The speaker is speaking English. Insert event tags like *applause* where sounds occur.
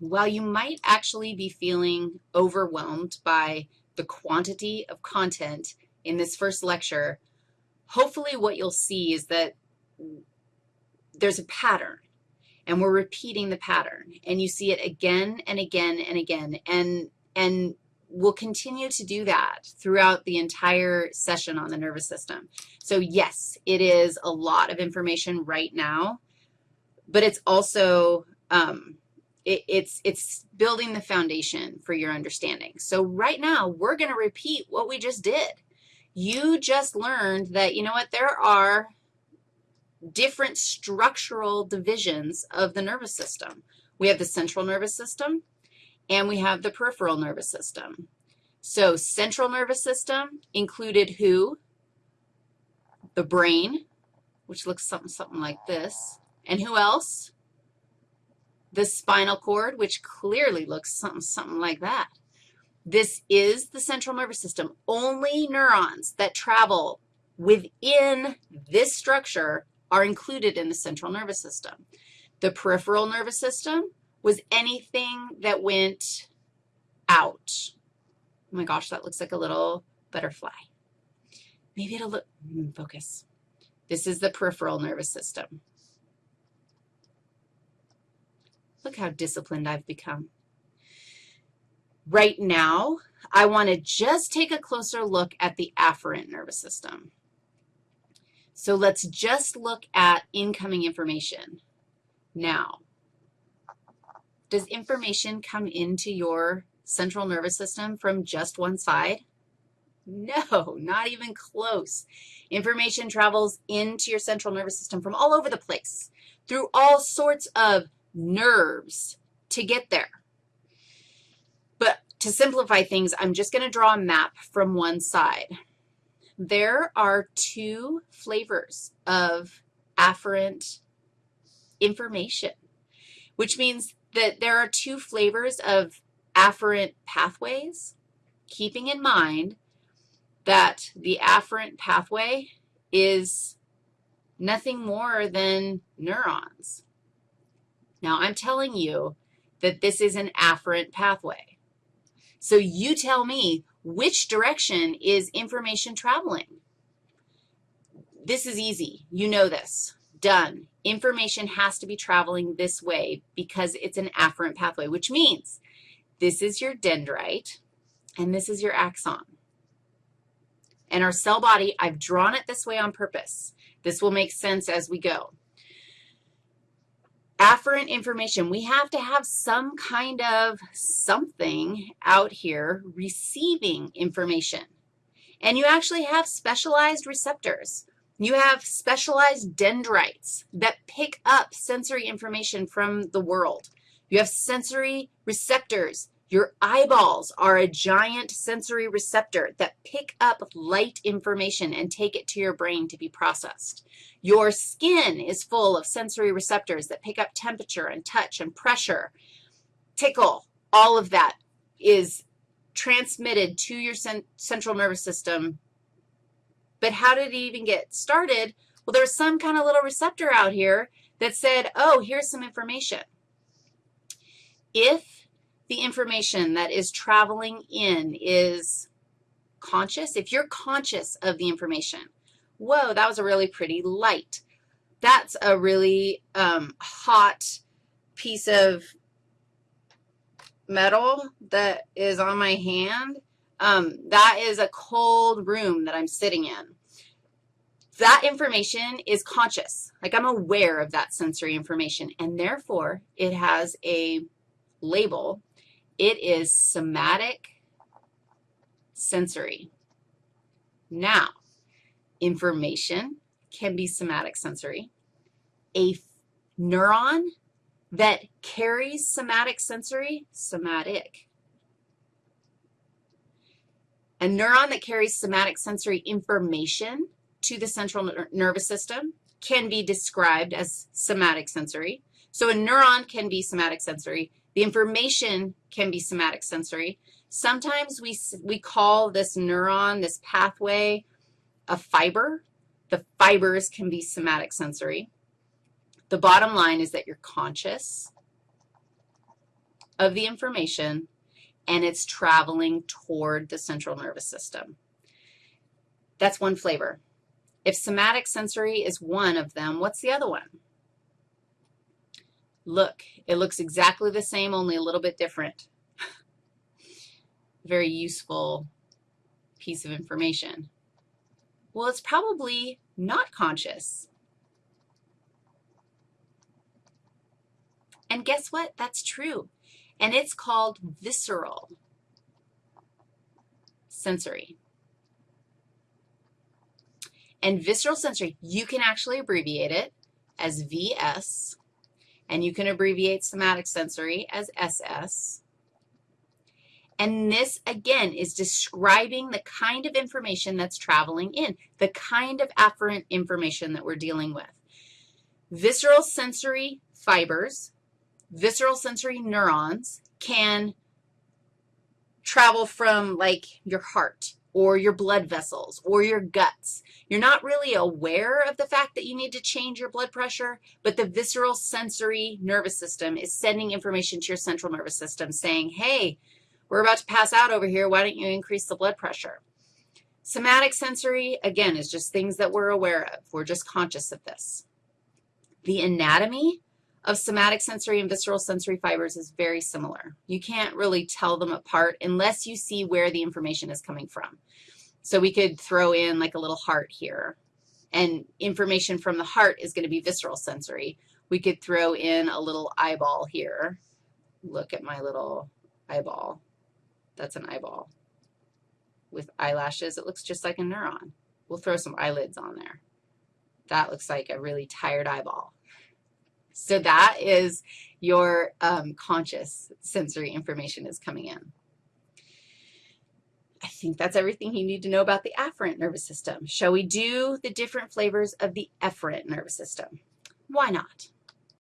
while you might actually be feeling overwhelmed by the quantity of content in this first lecture, hopefully what you'll see is that there's a pattern, and we're repeating the pattern, and you see it again and again and again, and, and we'll continue to do that throughout the entire session on the nervous system. So yes, it is a lot of information right now, but it's also, um, it, it's, it's building the foundation for your understanding. So right now, we're going to repeat what we just did. You just learned that, you know what, there are different structural divisions of the nervous system. We have the central nervous system, and we have the peripheral nervous system. So central nervous system included who? The brain, which looks something, something like this. And who else? The spinal cord, which clearly looks something, something like that. This is the central nervous system. Only neurons that travel within this structure are included in the central nervous system. The peripheral nervous system was anything that went out. Oh my gosh, that looks like a little butterfly. Maybe it'll look, hmm, focus. This is the peripheral nervous system. Look how disciplined I've become. Right now, I want to just take a closer look at the afferent nervous system. So let's just look at incoming information. Now, does information come into your central nervous system from just one side? No, not even close. Information travels into your central nervous system from all over the place through all sorts of nerves to get there. But to simplify things, I'm just going to draw a map from one side. There are two flavors of afferent information, which means that there are two flavors of afferent pathways, keeping in mind that the afferent pathway is nothing more than neurons. Now, I'm telling you that this is an afferent pathway. So you tell me which direction is information traveling. This is easy. You know this. Done. Information has to be traveling this way because it's an afferent pathway, which means this is your dendrite, and this is your axon. And our cell body, I've drawn it this way on purpose. This will make sense as we go. Afferent information, we have to have some kind of something out here receiving information. And you actually have specialized receptors. You have specialized dendrites that pick up sensory information from the world. You have sensory receptors. Your eyeballs are a giant sensory receptor that pick up light information and take it to your brain to be processed. Your skin is full of sensory receptors that pick up temperature and touch and pressure, tickle. All of that is transmitted to your central nervous system. But how did it even get started? Well, there was some kind of little receptor out here that said, oh, here's some information. If the information that is traveling in is conscious, if you're conscious of the information, whoa, that was a really pretty light. That's a really um, hot piece of metal that is on my hand. Um, that is a cold room that I'm sitting in. That information is conscious. Like I'm aware of that sensory information, and therefore it has a label. It is somatic sensory. Now, information can be somatic sensory. A neuron that carries somatic sensory, somatic. A neuron that carries somatic sensory information to the central nervous system can be described as somatic sensory. So a neuron can be somatic sensory. The information can be somatic sensory. Sometimes we, we call this neuron, this pathway, a fiber. The fibers can be somatic sensory. The bottom line is that you're conscious of the information and it's traveling toward the central nervous system. That's one flavor. If somatic sensory is one of them, what's the other one? Look, it looks exactly the same, only a little bit different. *laughs* Very useful piece of information. Well, it's probably not conscious. And guess what? That's true. And it's called visceral sensory. And visceral sensory, you can actually abbreviate it as VS, and you can abbreviate somatic sensory as SS. And this, again, is describing the kind of information that's traveling in, the kind of afferent information that we're dealing with. Visceral sensory fibers, visceral sensory neurons can travel from, like, your heart or your blood vessels or your guts. You're not really aware of the fact that you need to change your blood pressure, but the visceral sensory nervous system is sending information to your central nervous system saying, hey, we're about to pass out over here. Why don't you increase the blood pressure? Somatic sensory, again, is just things that we're aware of. We're just conscious of this. The anatomy of somatic sensory and visceral sensory fibers is very similar. You can't really tell them apart unless you see where the information is coming from. So we could throw in like a little heart here, and information from the heart is going to be visceral sensory. We could throw in a little eyeball here. Look at my little eyeball. That's an eyeball. With eyelashes, it looks just like a neuron. We'll throw some eyelids on there. That looks like a really tired eyeball. So that is your um, conscious sensory information is coming in. I think that's everything you need to know about the afferent nervous system. Shall we do the different flavors of the efferent nervous system? Why not?